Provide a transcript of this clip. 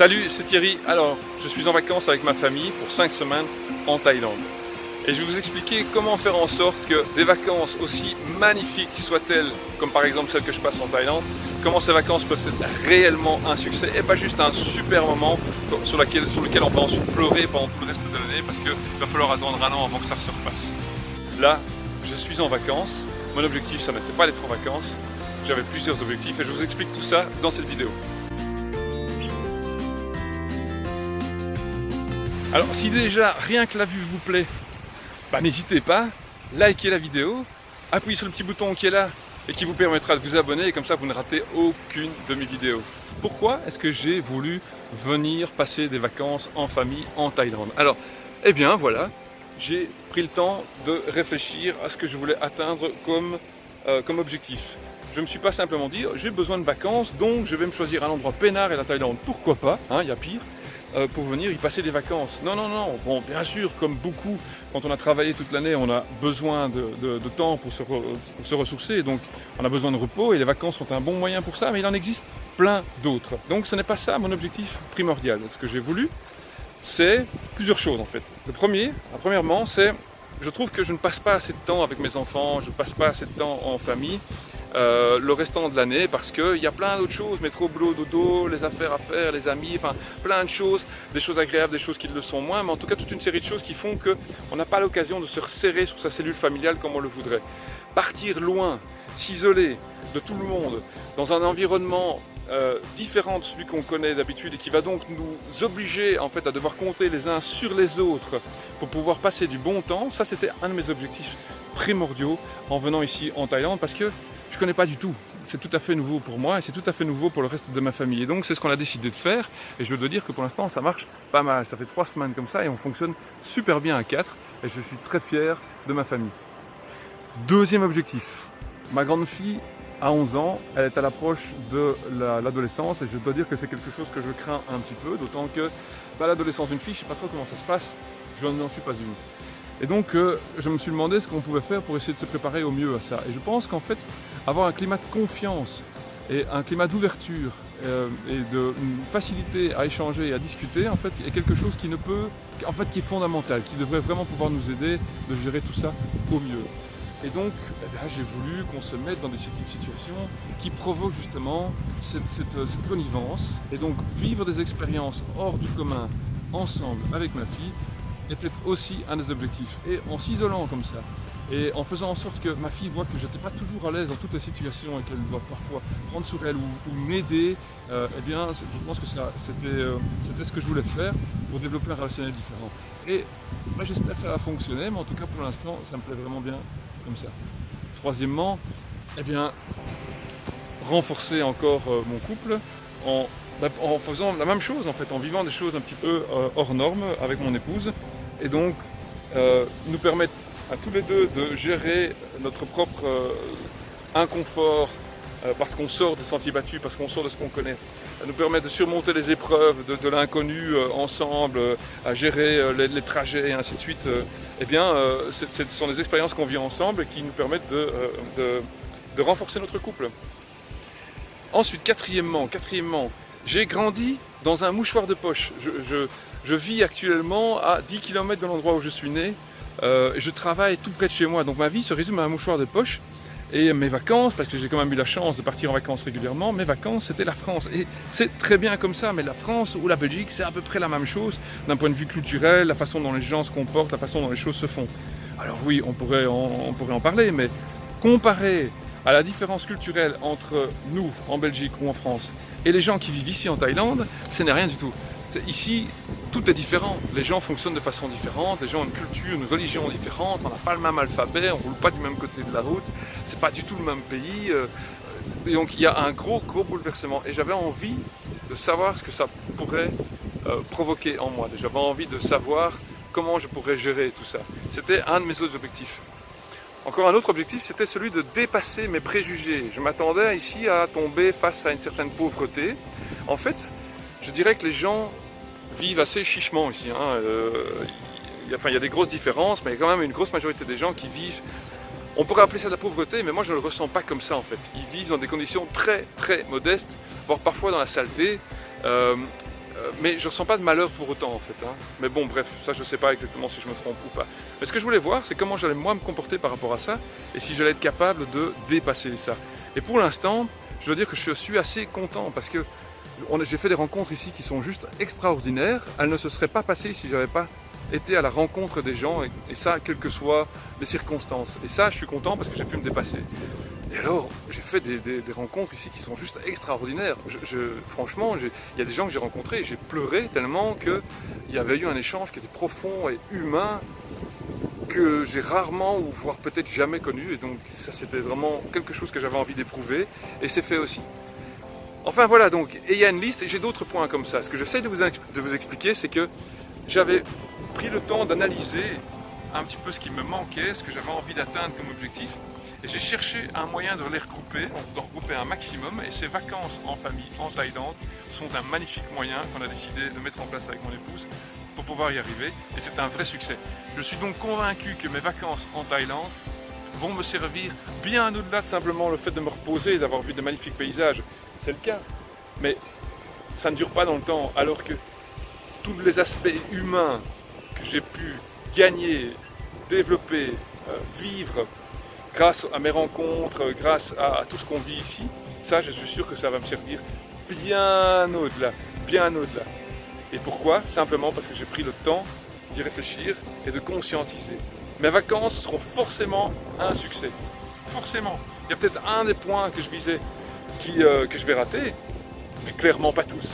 Salut, c'est Thierry. Alors, je suis en vacances avec ma famille pour 5 semaines en Thaïlande. Et je vais vous expliquer comment faire en sorte que des vacances aussi magnifiques soient-elles, comme par exemple celles que je passe en Thaïlande, comment ces vacances peuvent être réellement un succès et pas juste un super moment sur, lequel, on peut ensuite pleurer pendant tout le reste de l'année parce qu'il va falloir attendre un an avant que ça se repasse. Là, je suis en vacances. Mon objectif, ça n'était pas d'être en vacances. J'avais plusieurs objectifs et je vous explique tout ça dans cette vidéo. Alors si déjà rien que la vue vous plaît, bah, n'hésitez pas, likez la vidéo, appuyez sur le petit bouton qui est là et qui vous permettra de vous abonner et comme ça vous ne ratez aucune de mes vidéos. Pourquoi est-ce que j'ai voulu venir passer des vacances en famille en Thaïlande? Alors, eh bien voilà, j'ai pris le temps de réfléchir à ce que je voulais atteindre comme, euh, objectif. Je ne me suis pas simplement dit, j'ai besoin de vacances, donc je vais me choisir un endroit peinard et la Thaïlande. Pourquoi pas, hein, il y a pire. Euh, pour venir y passer des vacances. Non, non, non. Bon, bien sûr, comme beaucoup, quand on a travaillé toute l'année, on a besoin de, temps pour se, pour se ressourcer. Donc, on a besoin de repos et les vacances sont un bon moyen pour ça, mais il en existe plein d'autres. Donc, ce n'est pas ça mon objectif primordial. Ce que j'ai voulu, c'est plusieurs choses en fait. Le premier, premièrement, c'est je trouve que je ne passe pas assez de temps avec mes enfants, je ne passe pas assez de temps en famille euh, le restant de l'année parce qu'il y a plein d'autres choses, métro, boulot, dodo, les affaires à faire, les amis, enfin plein de choses, des choses agréables, des choses qui le sont moins, mais en tout cas toute une série de choses qui font qu'on n'a pas l'occasion de se resserrer sur sa cellule familiale comme on le voudrait. Partir loin, s'isoler de tout le monde, dans un environnement euh, différent de celui qu'on connaît d'habitude et qui va donc nous obliger en fait à devoir compter les uns sur les autres pour pouvoir passer du bon temps, ça c'était un de mes objectifs primordiaux en venant ici en Thaïlande parce que connais pas du tout. C'est tout à fait nouveau pour moi et c'est tout à fait nouveau pour le reste de ma famille. Et donc c'est ce qu'on a décidé de faire et je dois dire que pour l'instant ça marche pas mal. Ça fait trois semaines comme ça et on fonctionne super bien à quatre et je suis très fier de ma famille. Deuxième objectif, ma grande fille a 11 ans, elle est à l'approche de l'adolescence et je dois dire que c'est quelque chose que je crains un petit peu, d'autant que bah, l'adolescence d'une fille, je ne sais pas trop comment ça se passe, je n'en suis pas une. Et donc euh, je me suis demandé ce qu'on pouvait faire pour essayer de se préparer au mieux à ça. Et je pense qu'en fait, avoir un climat de confiance et un climat d'ouverture euh, et de facilité à échanger et à discuter, en fait, est quelque chose qui ne peut, en fait, qui est fondamental, qui devrait vraiment pouvoir nous aider de gérer tout ça au mieux. Et donc, eh j'ai voulu qu'on se mette dans des situations qui provoquent justement cette, cette connivence et donc vivre des expériences hors du commun ensemble avec ma fille était aussi un des objectifs. Et en s'isolant comme ça, et en faisant en sorte que ma fille voit que je n'étais pas toujours à l'aise dans toutes les situations et qu'elle doit parfois prendre sur elle ou, m'aider, euh, eh bien, je pense que euh, c'était ce que je voulais faire pour développer un relationnel différent. Et j'espère que ça va fonctionner, mais en tout cas, pour l'instant, ça me plaît vraiment bien comme ça. Troisièmement, eh bien, renforcer encore euh, mon couple en, en, faisant la même chose, en fait, en vivant des choses un petit peu hors normes avec mon épouse et donc nous permettent à tous les deux de gérer notre propre euh, inconfort euh, parce qu'on sort des sentiers battus, parce qu'on sort de ce qu'on connaît. Ça nous permet de surmonter les épreuves de, l'inconnu ensemble, à gérer les, trajets et ainsi de suite. eh bien, ce sont des expériences qu'on vit ensemble et qui nous permettent de, renforcer notre couple. Ensuite, quatrièmement, quatrièmement j'ai grandi dans un mouchoir de poche. Je vis actuellement à 10 km de l'endroit où je suis né. Euh, je travaille tout près de chez moi, donc ma vie se résume à un mouchoir de poche. Et mes vacances, parce que j'ai quand même eu la chance de partir en vacances régulièrement, mes vacances c'était la France. Et c'est très bien comme ça, mais la France ou la Belgique c'est à peu près la même chose d'un point de vue culturel, la façon dont les gens se comportent, la façon dont les choses se font. Alors oui, on pourrait on pourrait en parler, mais comparé à la différence culturelle entre nous en Belgique ou en France et les gens qui vivent ici en Thaïlande, ce n'est rien du tout. Ici, tout est différent. Les gens fonctionnent de façon différente, les gens ont une culture, une religion différente, on n'a pas le même alphabet, on ne roule pas du même côté de la route, c'est pas du tout le même pays. Euh, et donc il y a un gros, gros bouleversement. Et j'avais envie de savoir ce que ça pourrait euh, provoquer en moi. J'avais envie de savoir comment je pourrais gérer tout ça. C'était un de mes autres objectifs. Encore un autre objectif, c'était celui de dépasser mes préjugés. Je m'attendais ici à tomber face à une certaine pauvreté. En fait, je dirais que les gens vivent assez chichement ici. Hein. Euh, il, y a, enfin, il y a des grosses différences, mais il y a quand même une grosse majorité des gens qui vivent on pourrait appeler ça de la pauvreté, mais moi je ne le ressens pas comme ça en fait. Ils vivent dans des conditions très très modestes, voire parfois dans la saleté. Euh, Euh, mais je ressens pas de malheur pour autant en fait. Hein. Mais bon, bref, ça je sais pas exactement si je me trompe ou pas. Mais ce que je voulais voir, c'est comment j'allais moi me comporter par rapport à ça et si j'allais être capable de dépasser ça. Et pour l'instant, je dois dire que je suis assez content parce que j'ai fait des rencontres ici qui sont juste extraordinaires. Elles ne se seraient pas passées si j'avais pas été à la rencontre des gens et, ça, quelles que soient les circonstances. Et ça, je suis content parce que j'ai pu me dépasser. Et alors, j'ai fait des, rencontres ici qui sont juste extraordinaires. Franchement, il y a des gens que j'ai rencontrés et j'ai pleuré tellement qu'il y avait eu un échange qui était profond et humain que j'ai rarement ou voire peut-être jamais connu. Et donc ça, c'était vraiment quelque chose que j'avais envie d'éprouver et c'est fait aussi. Enfin voilà, donc, et il y a une liste et j'ai d'autres points comme ça. Ce que j'essaie de vous, de vous expliquer, c'est que j'avais pris le temps d'analyser un petit peu ce qui me manquait, ce que j'avais envie d'atteindre comme objectif. Et j'ai cherché un moyen de les regrouper, de regrouper un maximum. Et ces vacances en famille en Thaïlande sont un magnifique moyen qu'on a décidé de mettre en place avec mon épouse pour pouvoir y arriver. Et c'est un vrai succès. Je suis donc convaincu que mes vacances en Thaïlande vont me servir bien au-delà de simplement le fait de me reposer et d'avoir vu de magnifiques paysages. C'est le cas. Mais ça ne dure pas dans le temps. Alors que tous les aspects humains que j'ai pu gagner, développer, euh, vivre, grâce à mes rencontres, grâce à, tout ce qu'on vit ici, ça je suis sûr que ça va me servir bien au-delà, bien au-delà. Et pourquoi? Simplement parce que j'ai pris le temps d'y réfléchir et de conscientiser. Mes vacances seront forcément un succès. Forcément. Il y a peut-être un des points que je visais euh, que je vais rater, mais clairement pas tous.